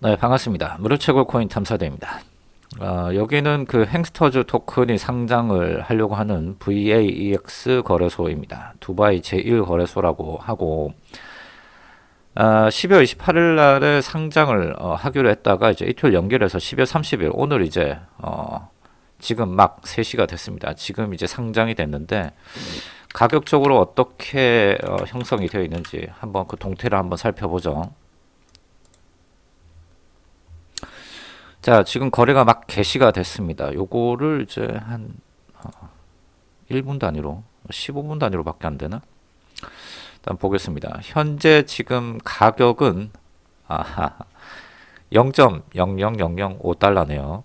네, 반갑습니다. 무료채굴 코인 탐사대입니다. 어, 여기는 그 행스터즈 토큰이 상장을 하려고 하는 VAEX 거래소입니다. 두바이 제1 거래소라고 하고 어, 12월 28일 날에 상장을 어, 하기로 했다가 이제 이틀 연결해서 12월 30일 오늘 이제 어, 지금 막 3시가 됐습니다. 지금 이제 상장이 됐는데 가격적으로 어떻게 어, 형성이 되어 있는지 한번 그 동태를 한번 살펴보죠. 자, 지금 거래가 막 개시가 됐습니다. 요거를 이제 한 어, 1분 단위로 15분 단위로 밖에 안 되나? 일단 보겠습니다. 현재 지금 가격은 아하 0.00005달러네요.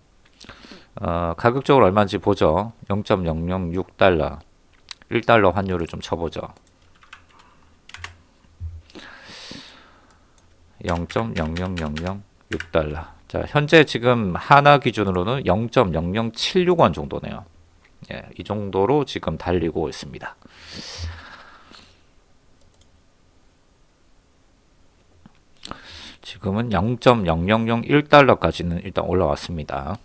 어, 가격적으로 얼마인지 보죠. 0.006달러. 1달러 환율을 좀 쳐보죠. 0.00006달러. 자, 현재 지금 하나 기준으로는 0.0076원 정도네요. 예, 이 정도로 지금 달리고 있습니다. 지금은 0.0001달러까지는 일단 올라왔습니다.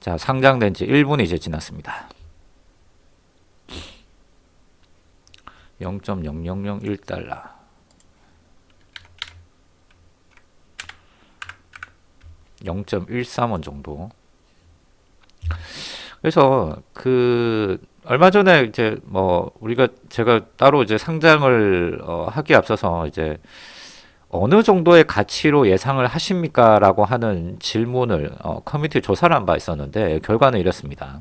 자, 상장된 지 1분이 이제 지났습니다. 0.0001달러. 0.13원 정도. 그래서 그 얼마 전에 이제 뭐 우리가 제가 따로 이제 상장을 어 하기에 앞서서 이제 어느 정도의 가치로 예상을 하십니까 라고 하는 질문을 어 커뮤니티 조사를 한 바 있었는데 결과는 이렇습니다.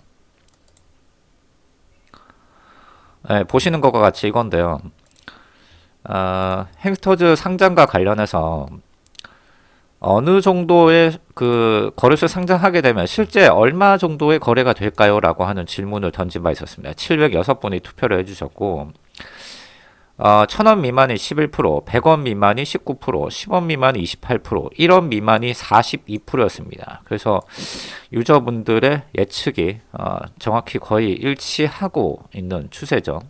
네, 보시는 것과 같이 이건데요. 어, 행스터즈 상장과 관련해서 어느 정도의 그 거래소 상장하게 되면 실제 얼마 정도의 거래가 될까요? 라고 하는 질문을 던진 바 있었습니다. 706분이 투표를 해주셨고 어, 1000원 미만이 11%, 100원 미만이 19%, 10원 미만이 28%, 1원 미만이 42%였습니다. 그래서 유저분들의 예측이 어, 정확히 거의 일치하고 있는 추세죠.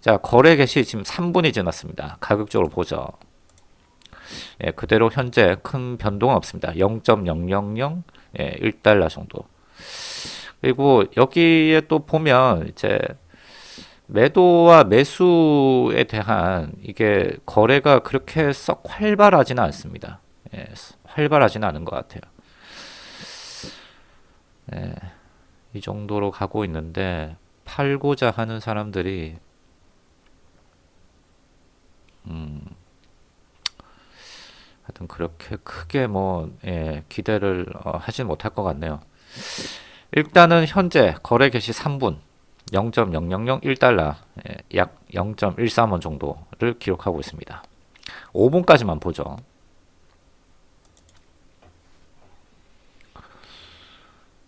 자, 거래 개시 지금 3분이 지났습니다. 가격적으로 보죠. 예, 그대로 현재 큰 변동은 없습니다. 0.000 예, 1달러 정도. 그리고 여기에 또 보면 이제 매도와 매수에 대한 이게 거래가 그렇게 썩 활발하지는 않습니다. 예, 활발하지는 않은 것 같아요. 예, 이 정도로 가고 있는데 팔고자 하는 사람들이 하여튼 그렇게 크게 뭐 예, 기대를 어, 하진 못할 것 같네요. 일단은 현재 거래 개시 3분 0.0001달러 예, 약 0.13원 정도를 기록하고 있습니다. 5분까지만 보죠.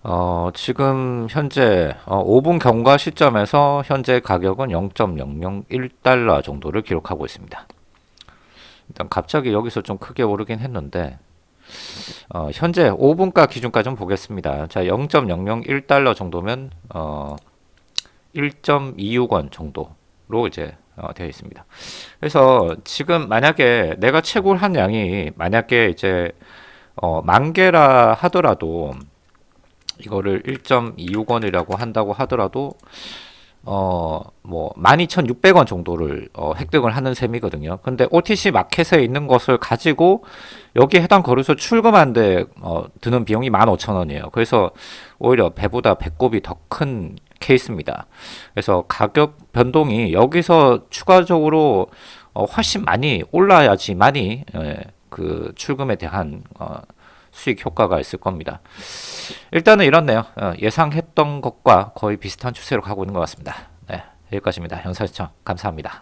어, 지금 현재 어, 5분 경과 시점에서 현재 가격은 0.001달러 정도를 기록하고 있습니다. 일단 갑자기 여기서 좀 크게 오르긴 했는데 어, 현재 5분가 기준까지 좀 보겠습니다. 자, 0.001달러 정도면 어, 1.26원 정도로 이제 어, 되어 있습니다. 그래서 지금 만약에 내가 채굴 한 양이 만약에 이제 어, 만 개라 하더라도 이거를 1.26원이라고 한다고 하더라도 어, 뭐, 12,600원 정도를 어, 획득을 하는 셈이거든요. 근데 OTC 마켓에 있는 것을 가지고 여기 해당 거래소 출금하는데 어, 드는 비용이 15,000원이에요. 그래서 오히려 배보다 배꼽이 더 큰 케이스입니다. 그래서 가격 변동이 여기서 추가적으로 어, 훨씬 많이 올라야지만이 예, 그 출금에 대한 어, 수익 효과가 있을 겁니다. 일단은 이렇네요. 어, 예상했던 것과 거의 비슷한 추세로 가고 있는 것 같습니다. 네, 여기까지입니다. 영상 시청 감사합니다.